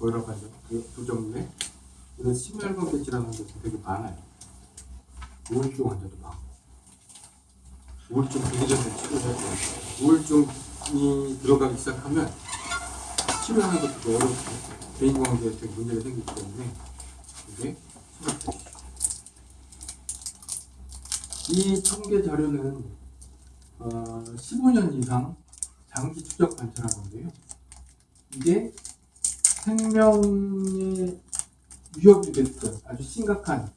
고혈압 환자 그 부정맥 이런 심혈관계 질환 환자도 되게 많아요. 우울증 환자도 많고 우울증 되기 전에 돼요. 우울증이 들어가기 시작하면 치료하는 것도 어렵고 대인관계에 되게 문제가 생기기 때문에 이게. 이 통계 자료는 어, 15년 이상 장기 추적 관찰한 건데요. 이게 생명에 위협이 됐던 아주 심각한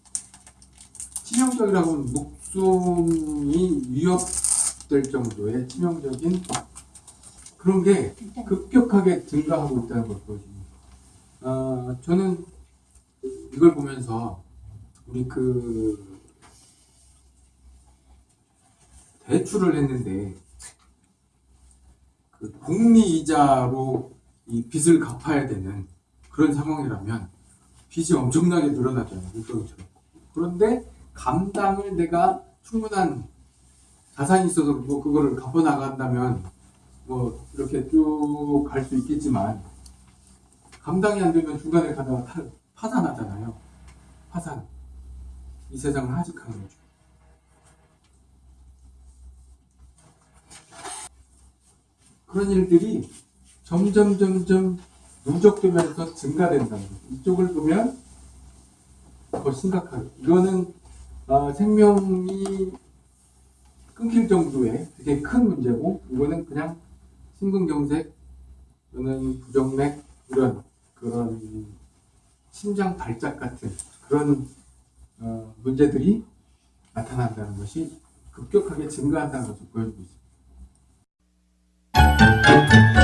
치명적이라고 하면 목숨이 위협될 정도의 치명적인 그런 게 급격하게 증가하고 있다는 걸 보여줍니다. 어, 저는 이걸 보면서 우리 그 대출을 했는데 그 복리 이자로 이 빚을 갚아야 되는 그런 상황이라면 빚이 엄청나게 늘어나잖아요. 그런데 감당을 내가 충분한 자산이 있어서 뭐 그거를 갚아 나간다면 뭐 이렇게 쭉 갈 수 있겠지만 감당이 안 되면 중간에 가다가 타- 파산하잖아요. 파산. 이 세상을 하직하는 거죠. 그런 일들이 점점 점점 누적되면서 증가된다는 거죠. 이쪽을 보면 더 심각하게 이거는 어, 생명이 끊길 정도의 되게 큰 문제고 이거는 그냥 심근경색 또는 부정맥 이런 그런 심장 발작 같은 그런 어, 문제들이 나타난다는 것이 급격하게 증가한다는 것을 보여주고 있습니다. Thank you.